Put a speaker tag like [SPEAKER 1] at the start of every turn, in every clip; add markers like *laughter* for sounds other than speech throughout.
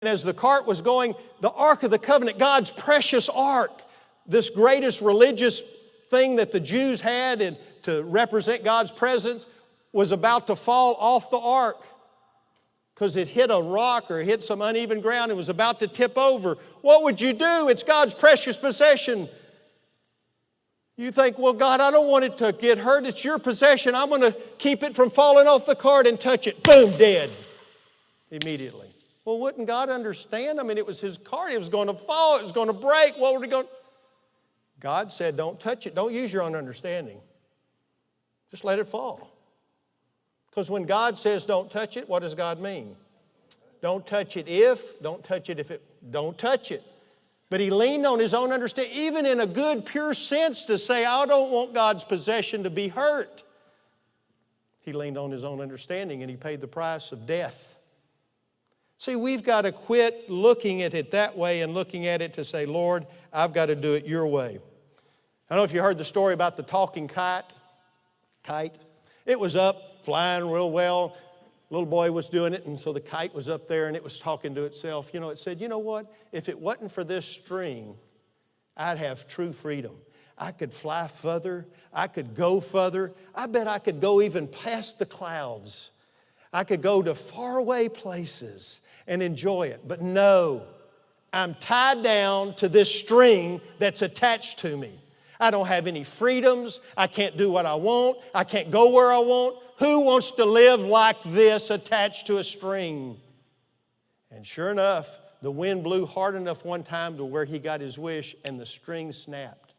[SPEAKER 1] And as the cart was going, the Ark of the Covenant, God's precious Ark, this greatest religious thing that the Jews had and to represent God's presence, was about to fall off the ark because it hit a rock or hit some uneven ground and was about to tip over. What would you do? It's God's precious possession. You think, well, God, I don't want it to get hurt. It's your possession. I'm going to keep it from falling off the cart and touch it. Boom, dead immediately. Well, wouldn't God understand? I mean, it was his cart. It was going to fall. It was going to break. What were we going? God said, don't touch it. Don't use your own understanding. Just let it fall. Because when God says don't touch it, what does God mean? Don't touch it if, don't touch it if it, don't touch it. But he leaned on his own understanding, even in a good, pure sense, to say, I don't want God's possession to be hurt. He leaned on his own understanding and he paid the price of death. See, we've got to quit looking at it that way and looking at it to say, Lord, I've got to do it your way. I don't know if you heard the story about the talking kite. Kite. It was up, flying real well. Little boy was doing it, and so the kite was up there and it was talking to itself. You know, it said, You know what? If it wasn't for this string, I'd have true freedom. I could fly further. I could go further. I bet I could go even past the clouds. I could go to faraway places and enjoy it. But no, I'm tied down to this string that's attached to me. I don't have any freedoms. I can't do what I want. I can't go where I want. Who wants to live like this attached to a string? And sure enough, the wind blew hard enough one time to where he got his wish and the string snapped.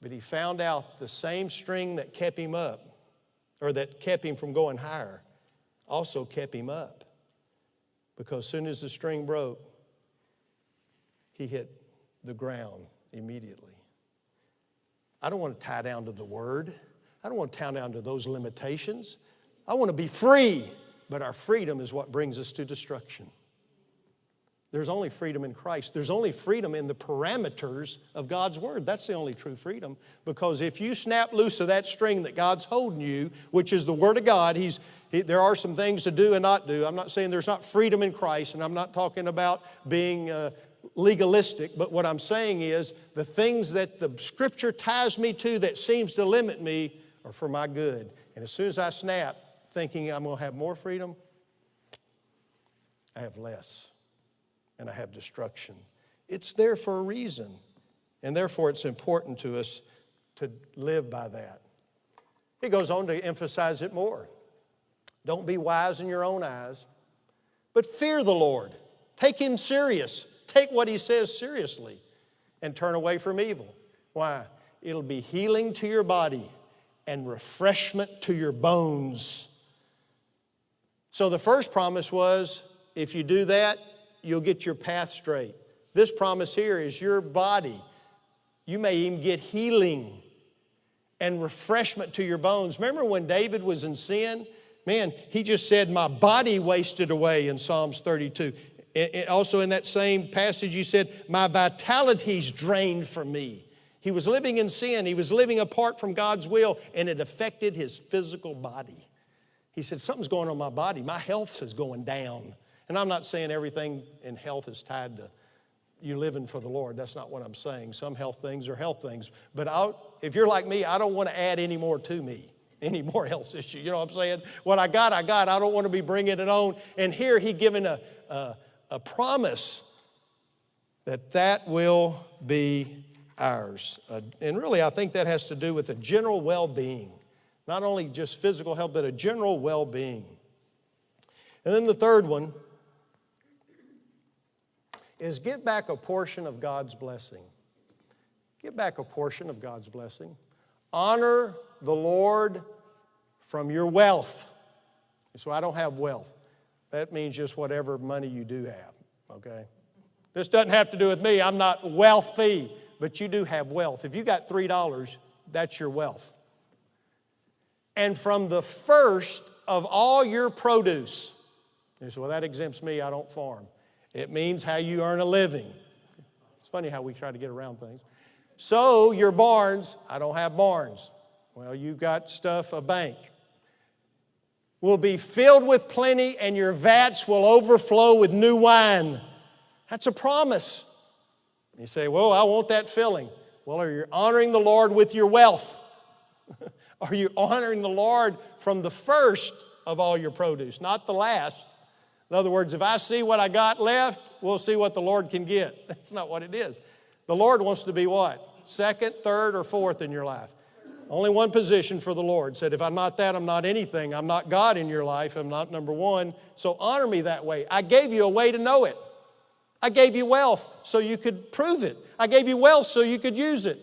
[SPEAKER 1] But he found out the same string that kept him up, or that kept him from going higher, also kept him up. Because as soon as the string broke, he hit the ground immediately. I don't want to tie down to the word. I don't want to tie down to those limitations. I want to be free, but our freedom is what brings us to destruction. There's only freedom in Christ. There's only freedom in the parameters of God's Word. That's the only true freedom. Because if you snap loose of that string that God's holding you, which is the Word of God, He's he, there are some things to do and not do. I'm not saying there's not freedom in Christ, and I'm not talking about being uh, legalistic, but what I'm saying is the things that the Scripture ties me to that seems to limit me are for my good. And as soon as I snap, thinking I'm going to have more freedom, I have less, and I have destruction. It's there for a reason, and therefore it's important to us to live by that. He goes on to emphasize it more. Don't be wise in your own eyes, but fear the Lord. Take Him serious. Take what He says seriously and turn away from evil. Why? It'll be healing to your body and refreshment to your bones. So the first promise was if you do that, you'll get your path straight. This promise here is your body. You may even get healing and refreshment to your bones. Remember when David was in sin? Man, he just said, My body wasted away in Psalms 32. It, also, in that same passage, he said, My vitality's drained from me. He was living in sin, he was living apart from God's will, and it affected his physical body. He said, Something's going on my body. My health is going down. And I'm not saying everything in health is tied to you living for the Lord. That's not what I'm saying. Some health things are health things. But I'll, if you're like me, I don't want to add any more to me *laughs* any more health issue. You know what I'm saying? What I got, I got. I don't want to be bringing it on. And here he given a, a, a promise that that will be ours. Uh, and really, I think that has to do with the general well-being. Not only just physical health, but a general well-being. And then the third one is give back a portion of God's blessing. Give back a portion of God's blessing. Honor the Lord from your wealth. So I don't have wealth. That means just whatever money you do have, okay? This doesn't have to do with me. I'm not wealthy, but you do have wealth. If you got $3, that's your wealth. And from the first of all your produce, you say, well, that exempts me, I don't farm. It means how you earn a living. It's funny how we try to get around things. So your barns, I don't have barns. Well, you've got stuff, a bank. will be filled with plenty, and your vats will overflow with new wine. That's a promise. You say, Well, I want that filling. Well, are you honoring the Lord with your wealth? *laughs* are you honoring the Lord from the first of all your produce, not the last? In other words, if I see what I got left, we'll see what the Lord can get. *laughs* That's not what it is. The Lord wants to be what? Second, third, or fourth in your life. Only one position for the Lord. Said, if I'm not that, I'm not anything. I'm not God in your life. I'm not number one. So honor me that way. I gave you a way to know it. I gave you wealth so you could prove it. I gave you wealth so you could use it.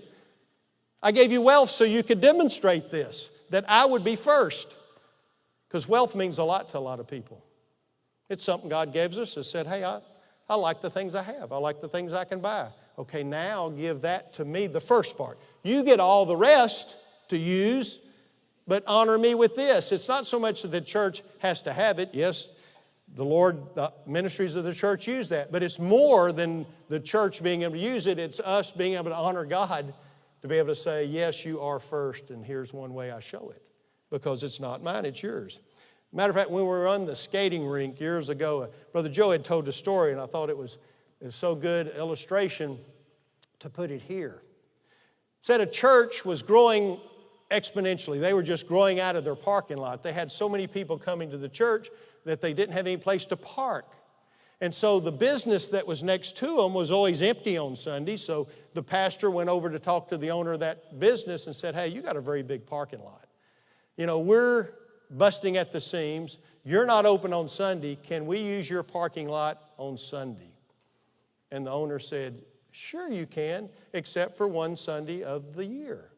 [SPEAKER 1] I gave you wealth so you could demonstrate this, that I would be first. Because wealth means a lot to a lot of people. It's something God gives us and said, hey, I, I like the things I have. I like the things I can buy. Okay, now give that to me, the first part. You get all the rest to use, but honor me with this. It's not so much that the church has to have it. Yes, the Lord, the ministries of the church use that, but it's more than the church being able to use it. It's us being able to honor God to be able to say, Yes, you are first, and here's one way I show it. Because it's not mine, it's yours. Matter of fact, when we were on the skating rink years ago, uh, Brother Joe had told a story, and I thought it was, it was so good illustration to put it here. Said a church was growing exponentially. They were just growing out of their parking lot. They had so many people coming to the church that they didn't have any place to park. And so the business that was next to them was always empty on Sunday. So the pastor went over to talk to the owner of that business and said, Hey, you got a very big parking lot. You know, we're busting at the seams. You're not open on Sunday. Can we use your parking lot on Sunday? And the owner said, Sure, you can, except for one Sunday of the year.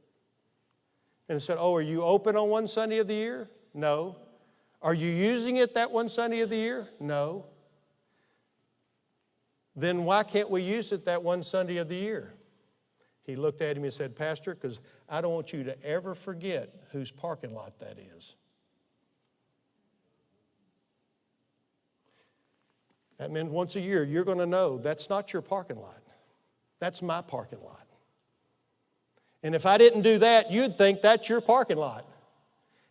[SPEAKER 1] And I said, Oh, are you open on one Sunday of the year? No. Are you using it that one Sunday of the year? No. Then why can't we use it that one Sunday of the year? He looked at him and said, Pastor, because I don't want you to ever forget whose parking lot that is. That means once a year you're going to know that's not your parking lot. That's my parking lot. And if I didn't do that, you'd think that's your parking lot.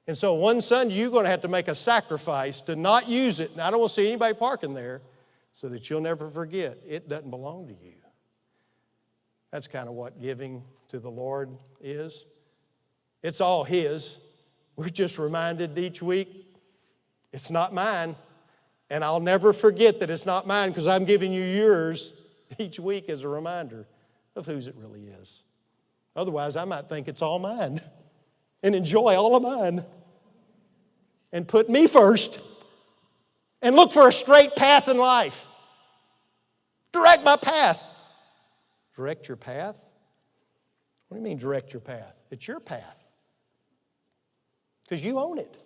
[SPEAKER 1] And so one Sunday, you're going to have to make a sacrifice to not use it. And I don't want to see anybody parking there so that you'll never forget it doesn't belong to you. That's kind of what giving to the Lord is. It's all His. We're just reminded each week it's not mine. And I'll never forget that it's not mine because I'm giving you yours *laughs* each week as a reminder of whose it really is. Otherwise, I might think it's all mine *laughs* and enjoy all of mine and put me first and look for a straight path in life. Direct my path. Direct your path? What do you mean, direct your path? It's your path. Because you own it,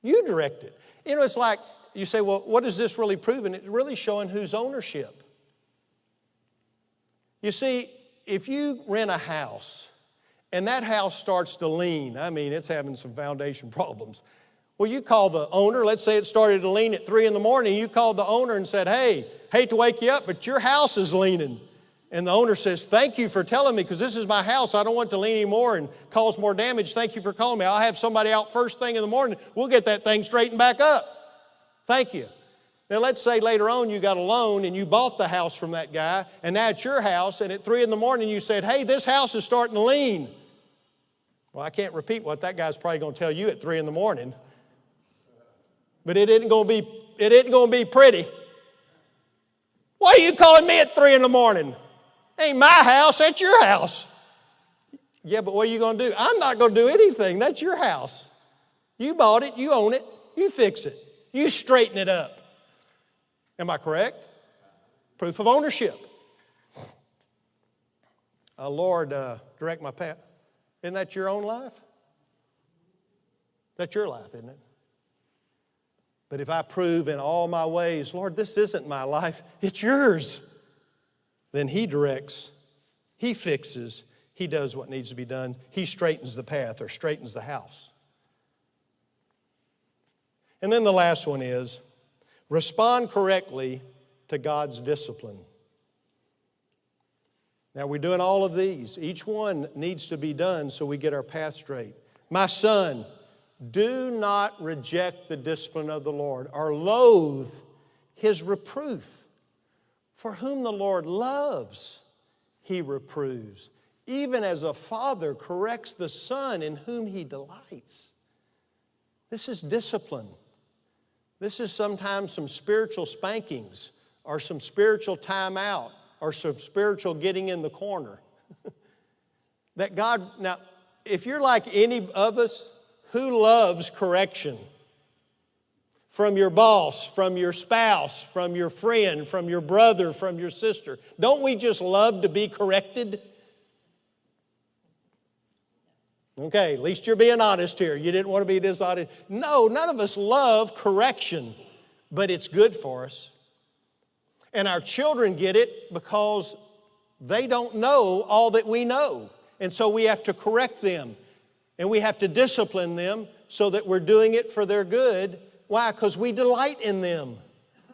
[SPEAKER 1] you direct it. You know, it's like you say, well, what is this really proving? It's really showing whose ownership. You see, if you rent a house and that house starts to lean, I mean, it's having some foundation *laughs* problems. Well, you call the owner, let's say it started to lean at three in the morning, you called the owner and said, Hey, hate to wake you up, but your house is leaning. And the owner says, Thank you for telling me because this is my house. I don't want to lean anymore and cause more damage. Thank you for calling me. I'll have somebody out first thing in the morning. We'll get that thing straightened back up. Thank you. Now, let's say later on you got a loan and you bought the house from that guy, and now it's your house, and at three in the morning you said, Hey, this house is starting to lean. Well, I can't repeat what that guy's probably going to tell you at three in the morning. But it isn't going to be, going to be pretty. Why are you calling me at three in the morning? Ain't my house, that's your house. Yeah, but what are you going to do? I'm not going to do anything. That's your house. You bought it, you own it, you fix it, you straighten it up. Am I correct? Proof of ownership. Uh, Lord, uh, direct my path. Isn't that your own life? That's your life, isn't it? But if I prove in all my ways, Lord, this isn't my life, it's yours, then He directs, He fixes, He does what needs to be done, He straightens the path or straightens the house. And then the last one is respond correctly to God's discipline. Now, we're doing all of these. Each one needs to be done so we get our path straight. My son, Do not reject the discipline of the Lord or loathe his reproof. For whom the Lord loves, he reproves, even as a father corrects the son in whom he delights. This is discipline. This is sometimes some spiritual spankings or some spiritual timeout or some spiritual getting in the corner. *laughs* that God, now, if you're like any of us who loves correction, from your boss, from your spouse, from your friend, from your brother, from your sister. Don't we just love to be corrected? Okay, at least you're being honest here. You didn't want to be dishonest. No, none of us love correction, but it's good for us. And our children get it because they don't know all that we know. And so we have to correct them and we have to discipline them so that we're doing it for their good why? Because we delight in them.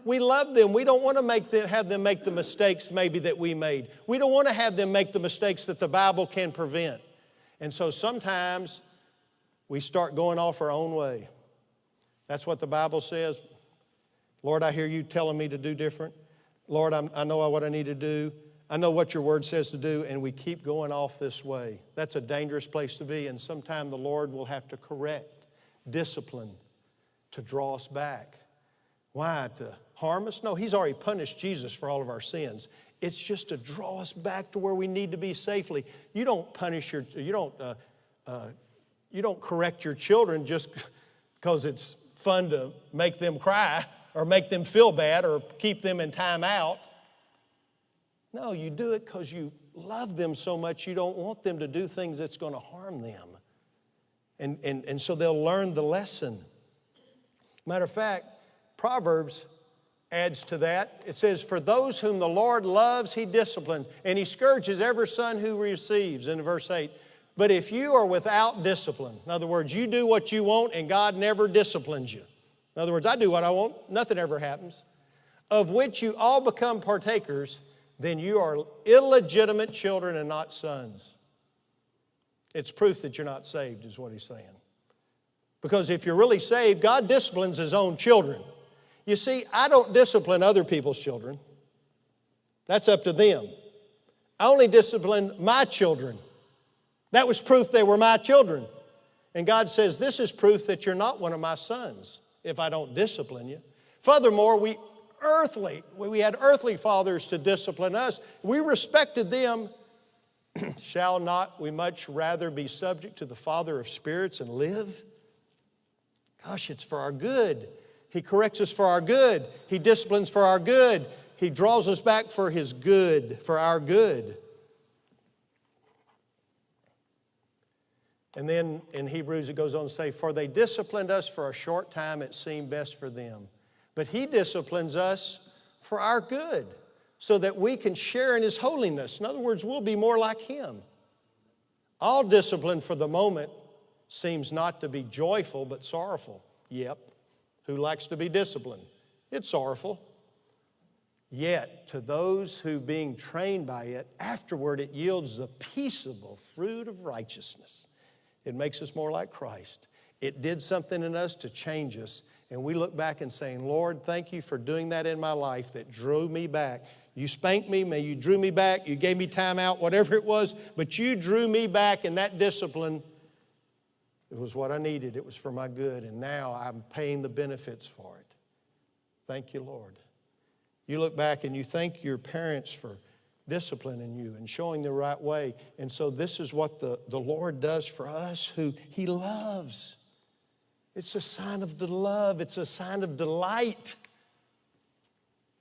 [SPEAKER 1] We love them. We don't want to make them, have them make the mistakes maybe that we made. We don't want to have them make the mistakes that the Bible can prevent. And so sometimes we start going off our own way. That's what the Bible says. Lord, I hear you telling me to do different. Lord, I'm, i know what I need to do. I know what your word says to do, and we keep going off this way. That's a dangerous place to be, and sometime the Lord will have to correct, discipline, to draw us back. Why? To harm us? No, He's already punished Jesus for all of our sins. It's just to draw us back to where we need to be safely. You don't punish your, you don't, uh, uh, you don't correct your children just *laughs* because it's fun to make them cry or make them feel bad or keep them in time out. No, you do it because you love them so much you don't want them to do things that's going to harm them. And, and, and so they'll learn the lesson. Matter of fact, Proverbs adds to that. It says, For those whom the Lord loves, he disciplines, and he scourges every son who receives, in verse 8. But if you are without discipline, in other words, you do what you want and God never disciplines you. In other words, I do what I want, nothing ever happens, of which you all become partakers, then you are illegitimate children and not sons. It's proof that you're not saved, is what he's saying. Because if you're really saved, God disciplines His own children. You see, I don't discipline other people's children, that's up to them. I only discipline my children. That was proof they were my children. And God says, This is proof that you're not one of my sons if I don't discipline you. Furthermore, we earthly, we had earthly fathers to discipline us. We respected them. *clears throat* Shall not we much rather be subject to the Father of spirits and live? Gosh, it's for our good. He corrects us for our good. He disciplines for our good. He draws us back for His good, for our good. And then in Hebrews it goes on to say, For they disciplined us for a short time, it seemed best for them. But He disciplines us for our good, so that we can share in His holiness. In other words, we'll be more like Him. All discipline for the moment seems not to be joyful but sorrowful. Yep. Who likes to be disciplined? It's sorrowful. Yet, to those who, being trained by it, afterward it yields the peaceable fruit of righteousness. It makes us more like Christ. It did something in us to change us. And we look back and saying, Lord, thank you for doing that in my life that drew me back. You spanked me, may you drew me back, you gave me time out, whatever it was, but you drew me back, in that discipline it was what I needed, it was for my good, and now I'm paying the benefits for it. Thank you, Lord. You look back and you thank your parents for disciplining you and showing the right way. And so, this is what the, the Lord does for us who He loves. It's a sign of the love, it's a sign of delight.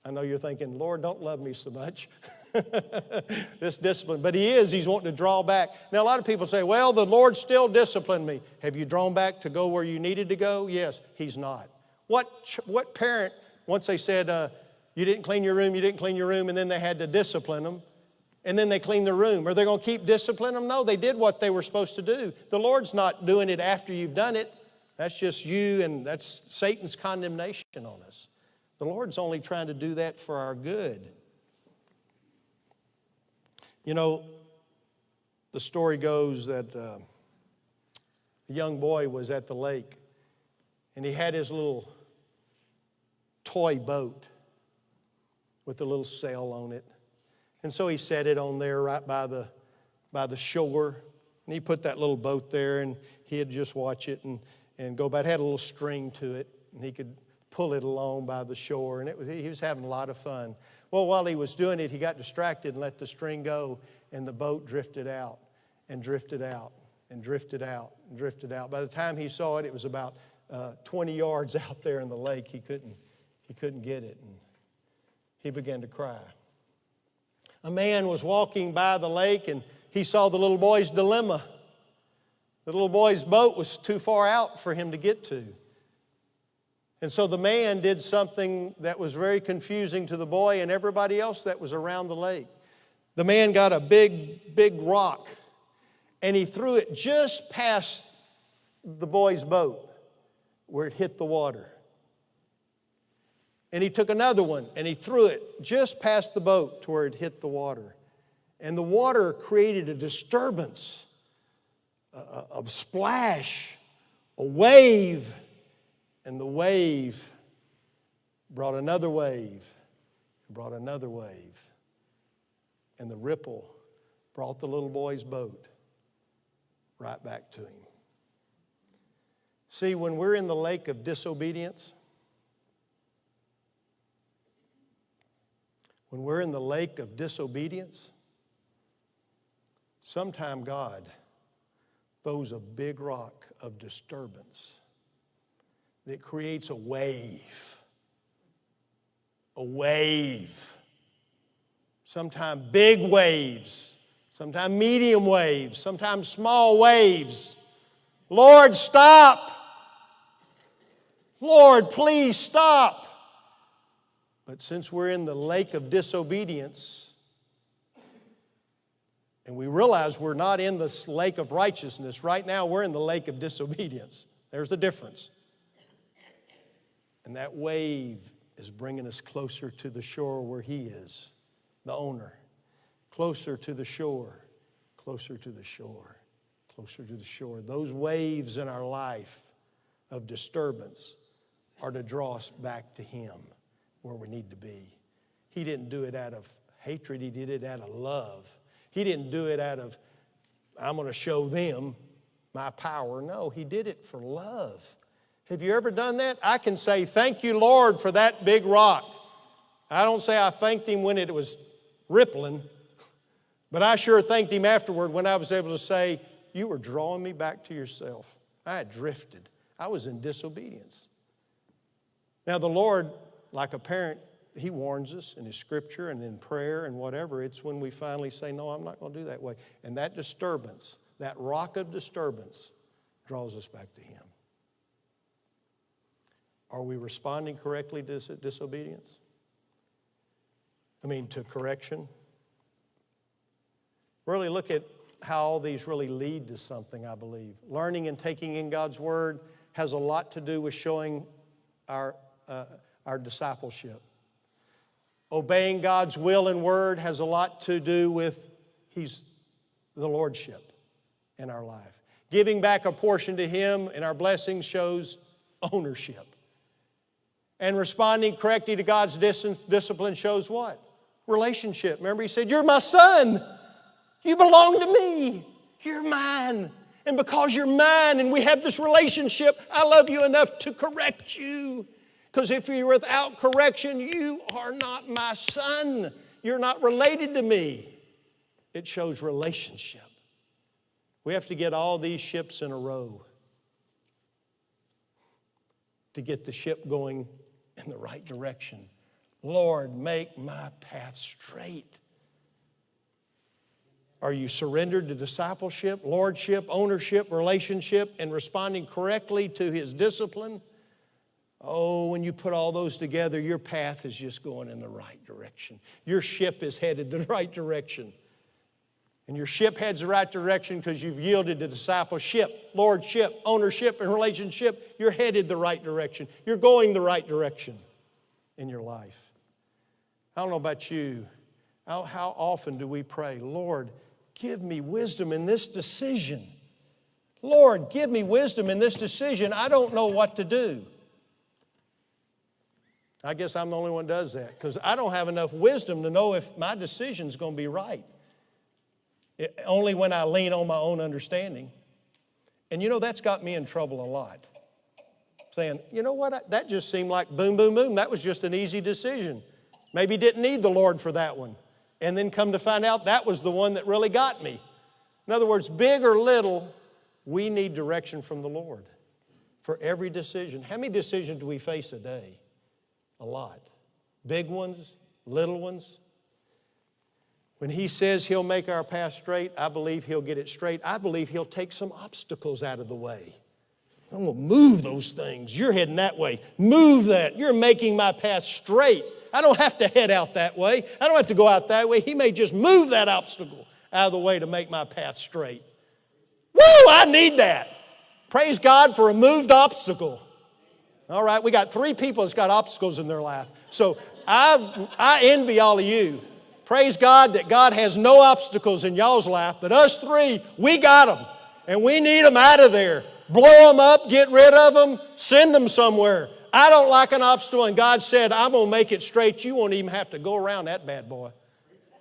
[SPEAKER 1] I know you're thinking, Lord, don't love me so much. *laughs* *laughs* this discipline. But he is, he's wanting to draw back. Now, a lot of people say, well, the Lord still disciplined me. Have you drawn back to go where you needed to go? Yes, he's not. What, what parent, once they said, uh, you didn't clean your room, you didn't clean your room, and then they had to discipline them, and then they cleaned the room. Are they going to keep disciplining them? No, they did what they were supposed to do. The Lord's not doing it after you've done it. That's just you, and that's Satan's condemnation on us. The Lord's only trying to do that for our good. You know, the story goes that uh, a young boy was at the lake and he had his little toy boat with a little sail on it. And so he set it on there right by the, by the shore. And he put that little boat there and he'd just watch it and, and go by. It had a little string to it and he could pull it along by the shore. And it was, he was having a lot of fun. Well, while he was doing it, he got distracted and let the string go and the boat drifted out and drifted out and drifted out and drifted out. By the time he saw it, it was about uh, 20 yards *laughs* out there in the lake. He couldn't, he couldn't get it. And he began to cry. A man was walking by the lake and he saw the little boy's dilemma. The little boy's boat was too far out for him to get to. And so the man did something that was very confusing to the boy and everybody else that was around the lake. The man got a big, big rock and he threw it just past the boy's boat where it hit the water. And he took another one and he threw it just past the boat to where it hit the water. And the water created a disturbance, a, a, splash, a wave. And the wave brought another wave, brought another wave. And the ripple brought the little boy's boat right back to him. See, when we're in the lake of disobedience, when we're in the lake of disobedience, sometime God throws a big rock of disturbance that creates a wave. A wave. Sometimes big waves, sometimes medium waves, sometimes small waves. Lord, stop. Lord, please stop. But since we're in the lake of disobedience, and we realize we're not in this lake of righteousness, right now we're in the lake of disobedience. There's the difference. And that wave is bringing us closer to the shore where He is, the owner. Closer to the shore, closer to the shore, closer to the shore. Those waves in our life of disturbance are to draw us back to Him where we need to be. He didn't do it out of hatred, He did it out of love. He didn't do it out of, I'm going to show them my power. No, He did it for love. Have you ever done that? I can say, Thank you, Lord, for that big rock. I don't say I thanked Him when it was rippling, but I sure thanked Him afterward when I was able to say, You were drawing me back to yourself. I had drifted, I was in disobedience. Now, the Lord like a parent, he warns us in his scripture and in prayer and whatever. It's when we finally say, No, I'm not going to do that way. And that disturbance, that rock of disturbance, draws us back to him. Are we responding correctly to disobedience? I mean, to correction? Really look at how all these really lead to something, I believe. Learning and taking in God's Word has a lot to do with showing our. Uh, our discipleship. Obeying God's will and word has a lot to do with He's the Lordship in our life. Giving back a portion to Him in our blessings shows ownership. And responding correctly to God's dis- discipline shows what? Relationship. Remember, He said, You're my son. You belong to me. You're mine. And because you're mine and we have this relationship, I love you enough to correct you. Because if you're without correction, you are not my son. You're not related to me. It shows relationship. We have to get all these ships in a row to get the ship going in the right direction. Lord, make my path straight. Are you surrendered to discipleship, lordship, ownership, relationship, and responding correctly to His discipline? Oh, when you put all those together, your path is just going in the right direction. Your ship is headed the *laughs* right direction. And your ship heads the right direction because you've yielded to discipleship, lordship, ownership, and relationship. You're headed the right direction. You're going the right direction in your life. I don't know about you. How, how often do we pray, Lord, give me wisdom in this decision? Lord, give me wisdom in this decision. I don't know what to do. I guess I'm the only one does that because I don't have enough wisdom to know if my decision's going to be right. It, only when I lean on my own understanding. And you know, that's got me in trouble a lot. Saying, you know what, that just seemed like boom, boom, boom. That was just an easy decision. Maybe didn't need the Lord for that one. And then come to find out that was the one that really got me. In other words, big or little, we need direction from the Lord for every decision. How many decisions do we face a day? A lot. Big ones, little ones. When He says He'll make our path straight, I believe He'll get it straight. I believe He'll take some obstacles out of the way. I'm going to move those things. You're heading that way. Move that. You're making my path straight. I don't have to head out that way. I don't have to go out that way. He may just move that obstacle out of the way to make my path straight. Woo, I need that. Praise God for a moved obstacle. All right, we got three people that's got obstacles in their life. So I, I envy all of you. Praise God that God has no obstacles in y'all's life, but us three, we got them. And we need them out of there. Blow them up, get rid of them, send them somewhere. I don't like an obstacle, and God said, I'm going to make it straight. You won't even have to go around that bad boy.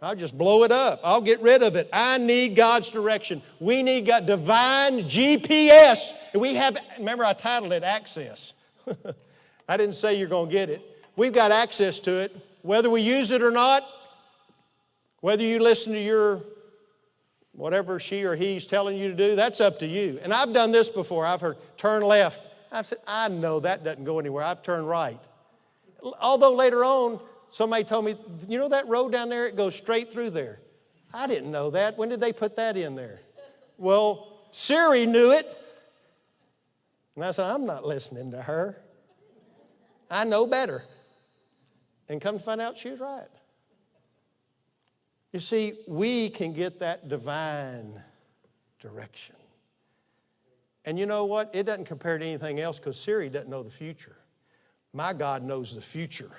[SPEAKER 1] I'll just blow it up. I'll get rid of it. I need God's direction. We need God, divine GPS. And we have, remember I titled it Access. *laughs* I didn't say you're going to get it. We've got access to it. Whether we use it or not, whether you listen to your whatever she or he's telling you to do, that's up to you. And I've done this before. I've heard turn left. I've said, I know that doesn't go anywhere. I've turned right. Although later on, somebody told me, you know that road down there, it goes straight through there. I didn't know that. When did they put that in there? Well, Siri knew it. And I said, I'm not listening to her. I know better. And come to find out she was right. You see, we can get that divine direction. And you know what? It doesn't compare to anything else because Siri doesn't know the future. My God knows the future.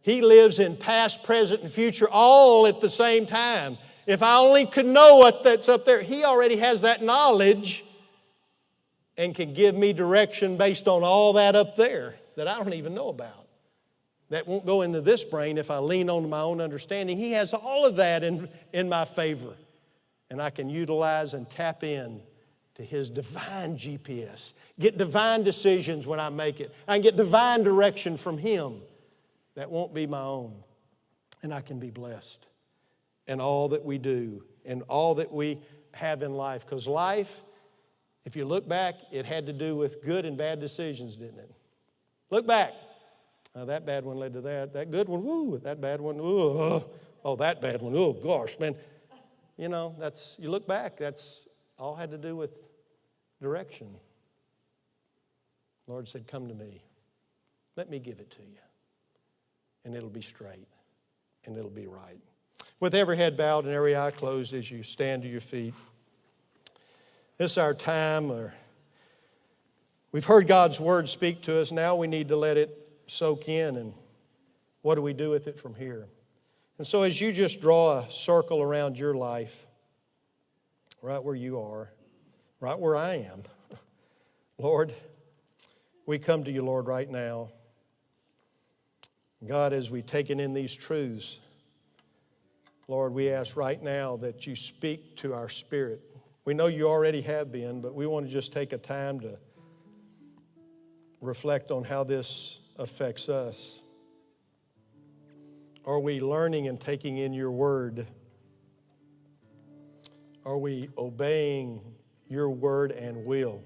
[SPEAKER 1] He lives in past, present, and future all at the same time. If I only could know what that's up there, He already has that knowledge and can give me direction based on all that up there that I don't even know about. That won't go into this brain if I lean on my own understanding. He has all of that in, in my favor. And I can utilize and tap in to His divine GPS. Get divine decisions when I make it. I can get divine direction from Him that won't be my own. And I can be blessed in all that we do and all that we have in life. Because life, if you look back, it had to do with good and bad decisions, didn't it? Look back. Oh, that bad one led to that. That good one, woo. That bad one, ooh. Oh, that bad one, oh gosh, man. You know, that's, you look back, that's all had to do with direction. Lord said, Come to me. Let me give it to you. And it'll be straight and it'll be right. With every head bowed and every eye closed as you stand to your feet. This is our time. Or we've heard God's word speak to us. Now we need to let it soak in and what do we do with it from here? And so, as you just draw a circle around your life, right where you are, right where I am, *laughs* Lord, we come to you, Lord, right now. God, as we've taken in these truths, Lord, we ask right now that you speak to our spirit. We know you already have been, but we want to just take a time to reflect on how this affects us? Are we learning and taking in your word? Are we obeying your word and will?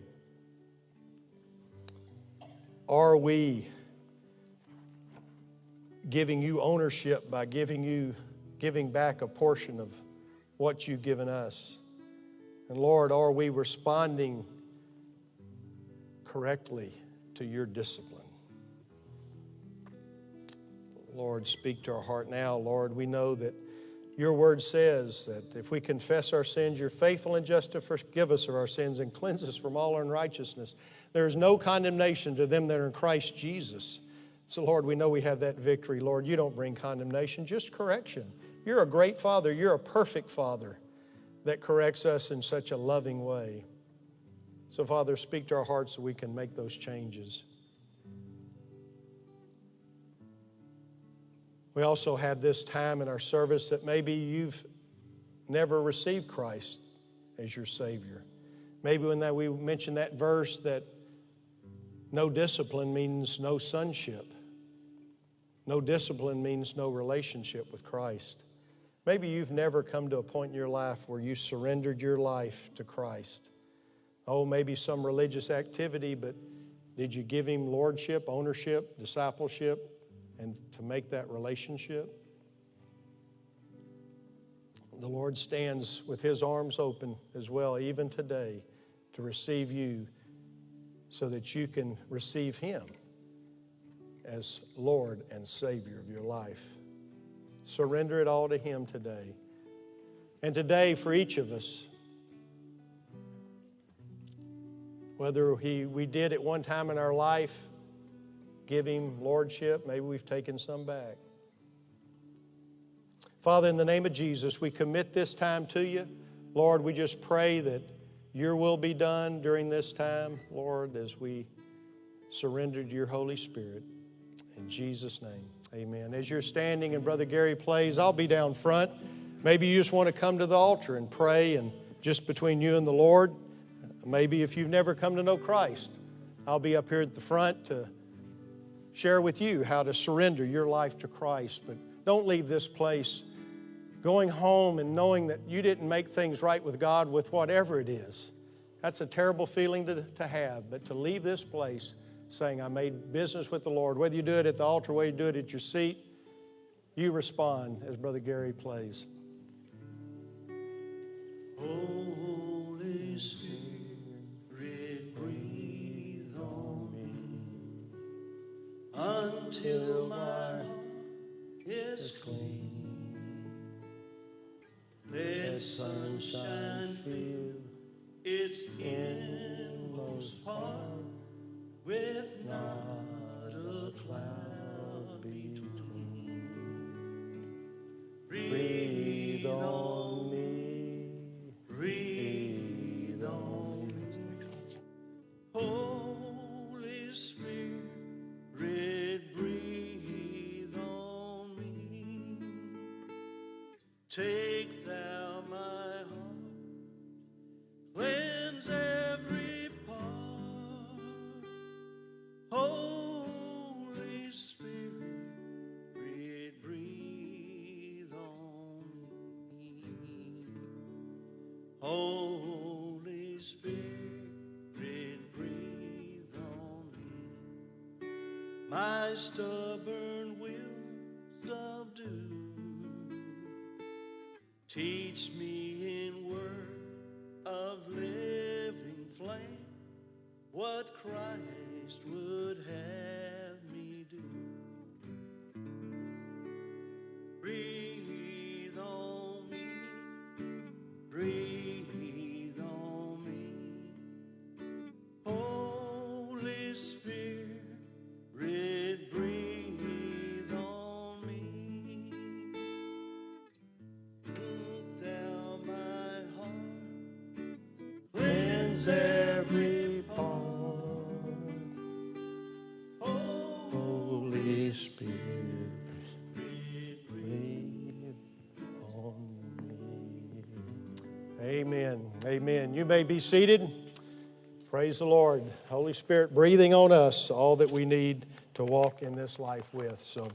[SPEAKER 1] Are we giving you ownership by giving you giving back a portion of what you've given us? And Lord, are we responding correctly to your discipline? Lord, speak to our heart now. Lord, we know that your word says that if we confess our sins, you're faithful and just to forgive us of our sins and cleanse us from all unrighteousness. There is no condemnation to them that are in Christ Jesus. So, Lord, we know we have that victory. Lord, you don't bring condemnation, just correction. You're a great Father. You're a perfect Father that corrects us in such a loving way. So, Father, speak to our hearts so we can make those changes. We also have this time in our service that maybe you've never received Christ as your Savior. Maybe when that we mentioned that verse that no discipline means no sonship. No discipline means no relationship with Christ. Maybe you've never come to a point in your life where you surrendered your life to Christ. Oh, maybe some religious activity, but did you give Him lordship, ownership, discipleship, and to make that relationship? The Lord stands with His arms open as well, even today, to receive you so that you can receive Him as Lord and Savior of your life. Surrender it all to Him today. And today, for each of us, whether he, we did at one time in our life give Him lordship, maybe we've taken some back. Father, in the name of Jesus, we commit this time to you. Lord, we just pray that your will be done during this time, Lord, as we surrender to your Holy Spirit. In Jesus' name, amen. As you're standing and Brother Gary plays, I'll be down front. Maybe you just want to come to the altar and pray, and just between you and the Lord. Maybe if you've never come to know Christ, I'll be up here at the front to share with you how to surrender your life to Christ. But don't leave this place going home and knowing that you didn't make things right with God with whatever it is. That's a terrible feeling to, to have, but to leave this place saying, I made business with the Lord, whether you do it at the altar, whether you do it at your seat, you respond as Brother Gary plays.
[SPEAKER 2] Holy Spirit, until my heart is clean. Let sunshine fill its inmost part with not My stubborn will subdue. Teach me in word of living flame what Christ would
[SPEAKER 1] may be seated. Praise the Lord. Holy Spirit breathing on us all that we need to walk in this life with. So,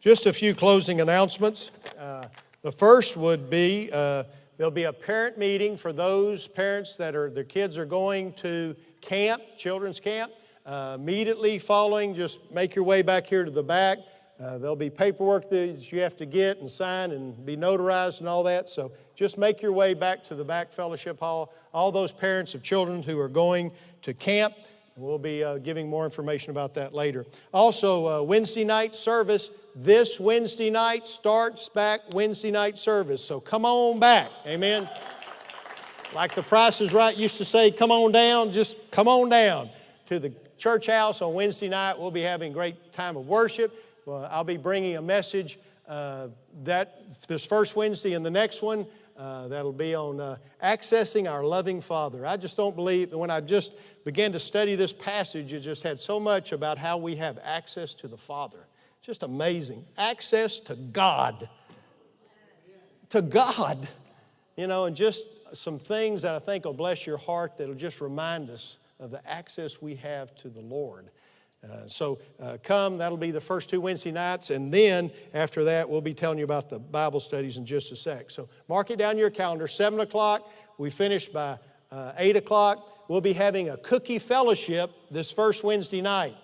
[SPEAKER 1] just a few closing announcements. Uh, the first would be uh, there'll be a parent meeting for those parents that are, their kids are going to camp, children's camp. Uh, immediately following, just make your way back here to the back. Uh, there'll be paperwork that you have to get and sign and be notarized and all that. So just make your way back to the back fellowship hall. All those parents of children who are going to camp, we'll be uh, giving more information about that later. Also, uh, Wednesday night service. This Wednesday night starts back Wednesday night service. So come on back. Amen. Like the Price is Right used to say, come on down, just come on down to the church house on Wednesday night. We'll be having a great time of worship. Well, I'll be bringing a message uh, that this first Wednesday and the next one Uh, that'll be on uh, accessing our loving Father. I just don't believe that when I just began to study this passage, it just had so much about how we have access to the Father. Just amazing. Access to God. To God. You know, and just some things that I think will bless your heart that'll just remind us of the access we have to the Lord. Uh, so uh, come, that'll be the first two Wednesday nights, and then after that, we'll be telling you about the Bible studies in just a sec. So mark it down your calendar, 7 o'clock. We finish by uh, 8 o'clock. We'll be having a cookie fellowship this first Wednesday night.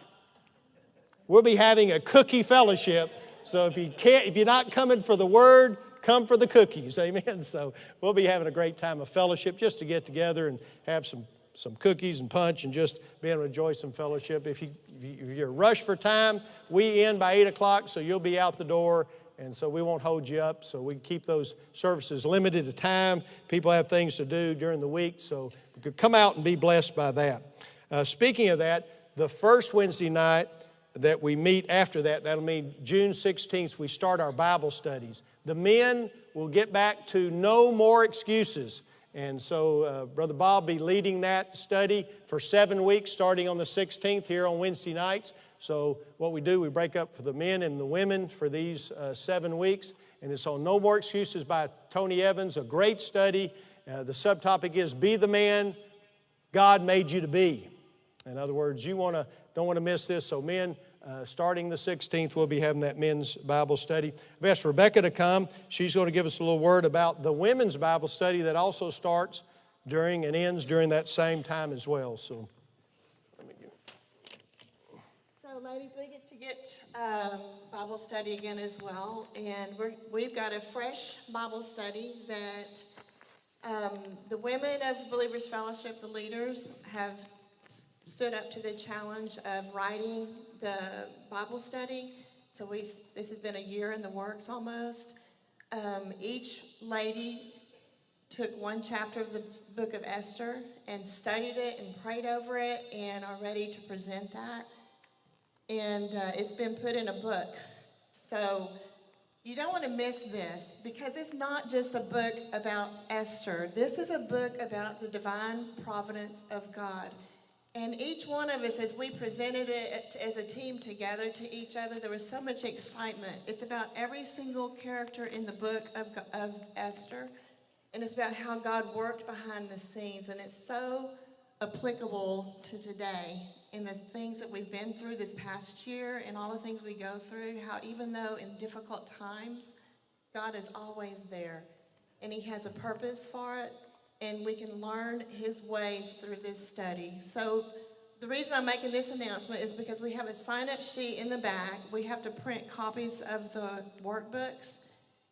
[SPEAKER 1] We'll be having a cookie fellowship. So if you can't, if you're not coming for the word, come for the cookies. Amen. *laughs* So we'll be having a great time of fellowship just to get together and have some some cookies and punch and just be able to enjoy some fellowship. If, you, if you're rushed for time, we end by 8 o'clock, so you'll be out the door, and so we won't hold you up. So we keep those services limited to time. People have things to do during the week, so you could come out and be blessed by that. Uh, speaking of that, the first Wednesday night that we meet after that, that'll mean June 16th, we start our Bible studies. The men will get back to no more excuses. And so uh, Brother Bob be leading that study for seven weeks, starting on the 16th here on Wednesday nights. So what we do, we break up for the men and the women for these uh, seven weeks. And it's on No More Excuses by Tony Evans, a great study. Uh, the subtopic is Be the Man God Made You to Be. In other words, you wanna, don't want to miss this. So men, uh, starting the 16th, we'll be having that men's Bible study. I've asked Rebecca to come. She's going to give us a little word about the women's Bible study that also starts during and ends during that same time as well. So,
[SPEAKER 3] So, ladies, we get to get um, Bible study again as well, and we're, we've got a fresh Bible study that um, the women of Believers Fellowship, the leaders, have stood up to the challenge of writing the Bible study. So we, this has been a year in the works almost. Um, each lady took one chapter of the book of Esther and studied it and prayed over it and are ready to present that. And uh, it's been put in a book. So you don't want to miss this because it's not just a book about Esther. This is a book about the divine providence of God. And each one of us, as we presented it as a team together to each other, there was so much excitement. It's about every single character in the book of, of Esther, and it's about how God worked behind the scenes. And it's so applicable to today and the things that we've been through this past year and all the things we go through. How, even though in difficult times, God is always there, and He has a purpose for it and we can learn his ways through this study. So the reason I'm making this announcement is because we have a sign-up sheet in the back. We have to print copies of the workbooks.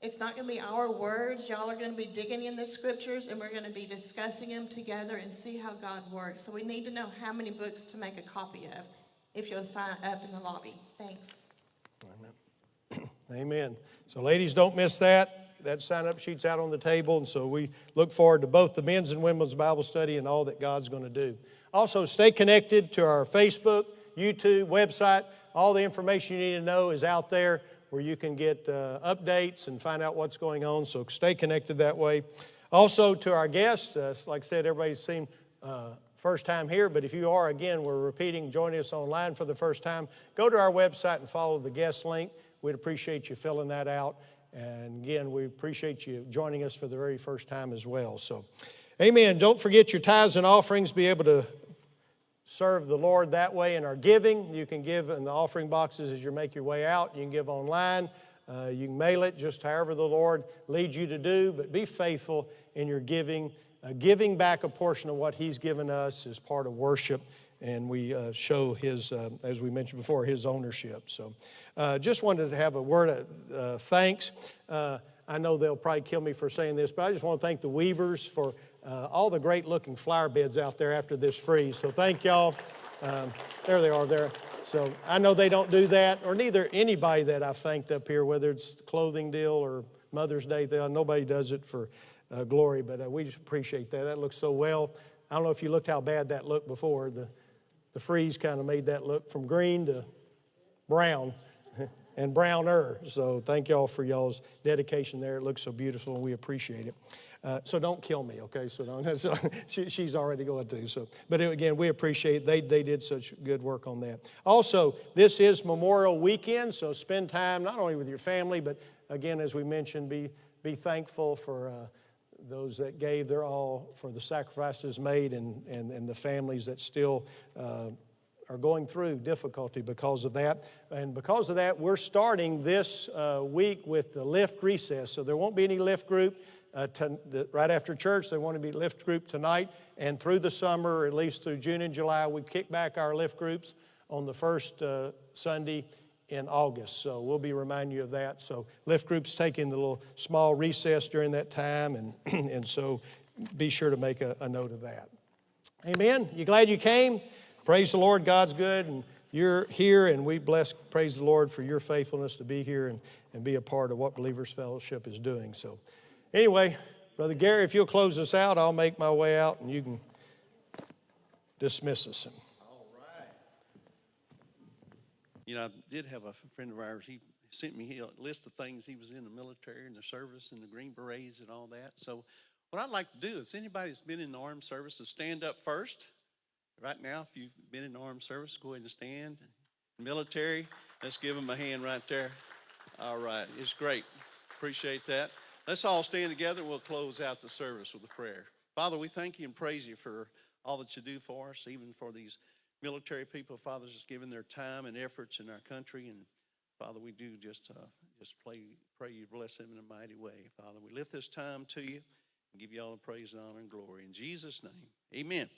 [SPEAKER 3] It's not going to be our words. Y'all are going to be digging in the scriptures and we're going to be discussing them together and see how God works. So we need to know how many books to make a copy of if you'll sign up in the lobby. Thanks.
[SPEAKER 1] Amen. *clears throat* Amen. So ladies, don't miss that that sign up sheet's out on the table, and so we look forward to both the men's and women's Bible study and all that God's going to do. Also, stay connected to our Facebook, YouTube, website. All the information you need to know is out there where you can get uh, updates and find out what's going on, so stay connected that way. Also, to our guests, uh, like I said, everybody's seen uh, first time here, but if you are, again, we're repeating, joining us online for the first time, go to our website and follow the guest link. We'd appreciate you filling that out. And again, we appreciate you joining us for the very first time as well. So, amen. Don't forget your tithes and offerings. Be able to serve the Lord that way in our giving. You can give in the offering boxes as you make your way out. You can give online. Uh, you can mail it just however the Lord leads you to do, but be faithful in your giving. Uh, giving back a portion of what He's given us is part of worship, and we uh, show His, uh, as we mentioned before, His ownership. So, uh, just wanted to have a word of uh, thanks. Uh, I know they'll probably kill me for saying this, but I just want to thank the Weavers for uh, all the great looking flower beds out there after this freeze. So thank y'all. Um, there they are there. So I know they don't do that, or neither anybody that I've thanked up here, whether it's the clothing deal or Mother's Day, deal. nobody does it for glory, but we just appreciate that. That looks so well. I don't know if you looked how bad that looked before. The, the freeze kind of made that look from green to brown. *laughs* and browner. So thank y'all for y'all's dedication there. It looks so beautiful, and we appreciate it. Uh, so don't kill me, okay? So don't. *laughs* So she, she's already going to. So, but again, we appreciate they they did such good work on that. Also, this is Memorial Weekend, so spend time not only with your family, but again, as we mentioned, be be thankful for. Uh, those that gave their all for the sacrifices made and, and, and the families that still uh, are going through difficulty because of that. And because of that, we're starting this uh, week with the lift recess. So there won't be any lift group uh, to, the, right after church. There won't be lift group tonight. And through the summer, at least through June and July, we kick back our lift groups on the first uh, Sunday in August. So we'll be reminding you of that. So lift groups taking the little small recess during that time, and, *clears throat* and so be sure to make a, a note of that. Amen. You glad you came? Praise the Lord. God's good, and you're here, and we bless, praise the Lord for your faithfulness to be here and, and be a part of what Believers Fellowship is doing. So, anyway, Brother Gary, if you'll close us out, I'll make my way out, and you can dismiss us.
[SPEAKER 2] You know, I did have a friend of ours, he sent me a list of things, he was in the military and the service and the Green Berets and all that. So what I'd like to do is anybody that's been in the armed services, stand up first. Right now, if you've been in the armed service, go ahead and stand. Military, let's give them a hand right there. All right, it's great. Appreciate that. Let's all stand together. We'll close out the service with a prayer. Father, we thank you and praise you for all that you do for us, even for these military people, Father, just giving their time and efforts in our country. And Father, we do just uh, just pray, pray you bless them in a mighty way. Father, we lift this time to you and give you all the praise and honor and glory. In Jesus' name, amen.